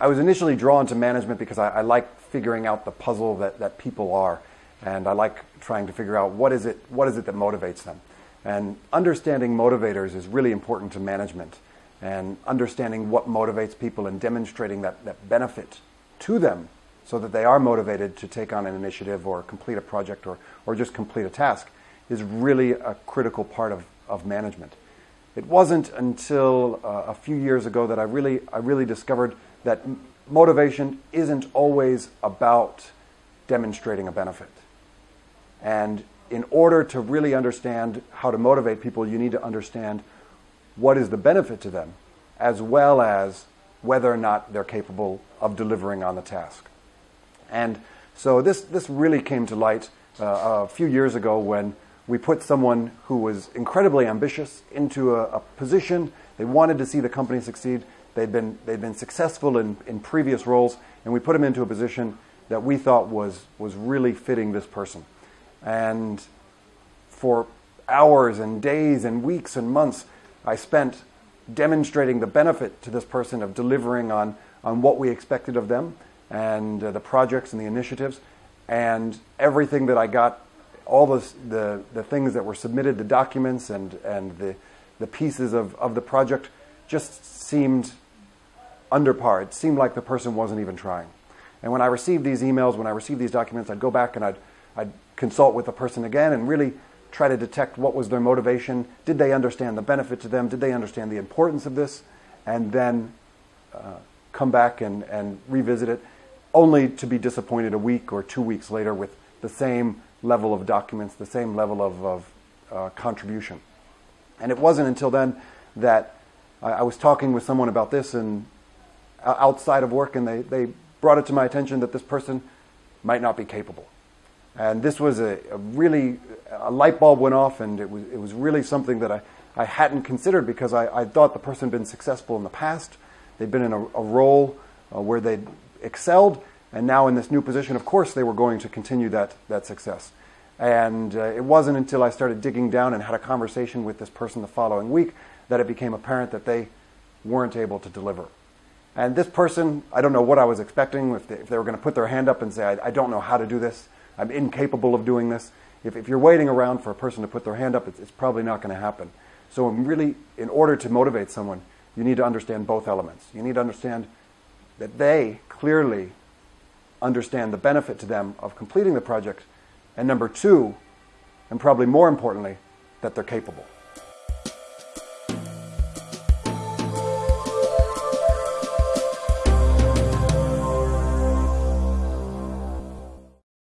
I was initially drawn to management because I, I like figuring out the puzzle that, that people are. And I like trying to figure out what is, it, what is it that motivates them. And understanding motivators is really important to management. And understanding what motivates people and demonstrating that, that benefit to them so that they are motivated to take on an initiative or complete a project or, or just complete a task is really a critical part of, of management. It wasn't until uh, a few years ago that I really, I really discovered that motivation isn't always about demonstrating a benefit. And in order to really understand how to motivate people, you need to understand what is the benefit to them, as well as whether or not they're capable of delivering on the task. And so this, this really came to light uh, a few years ago when we put someone who was incredibly ambitious into a, a, position. They wanted to see the company succeed. They'd been, they'd been successful in, in previous roles, and we put them into a position that we thought was, was really fitting this person. And for hours and days and weeks and months, I spent demonstrating the benefit to this person of delivering on, on what we expected of them and uh, the projects and the initiatives. And everything that I got, all the, the, the things that were submitted, the documents and, and the, the pieces of, of the project just seemed under par. It seemed like the person wasn't even trying. And when I received these emails, when I received these documents, I'd go back and I'd, I'd consult with the person again and really try to detect what was their motivation. Did they understand the benefit to them? Did they understand the importance of this? And then uh, come back and, and revisit it, only to be disappointed a week or two weeks later with the same level of documents, the same level of, of uh, contribution. And it wasn't until then that I, I was talking with someone about this and uh, outside of work, and they, they brought it to my attention that this person might not be capable. And this was a, a, really, a light bulb went off, and it was, it was really something that I, I hadn't considered because I, I thought the person had been successful in the past. They'd been in a, a role uh, where they'd excelled, and now in this new position, of course, they were going to continue that, that success. And uh, it wasn't until I started digging down and had a conversation with this person the following week that it became apparent that they weren't able to deliver. And this person, I don't know what I was expecting, if they, if they were going to put their hand up and say, I, I don't know how to do this. I'm incapable of doing this. If, if you're waiting around for a person to put their hand up, it's, it's probably not going to happen. So, really, in order to motivate someone, you need to understand both elements. You need to understand that they clearly understand the benefit to them of completing the project. And number two, and probably more importantly, that they're capable.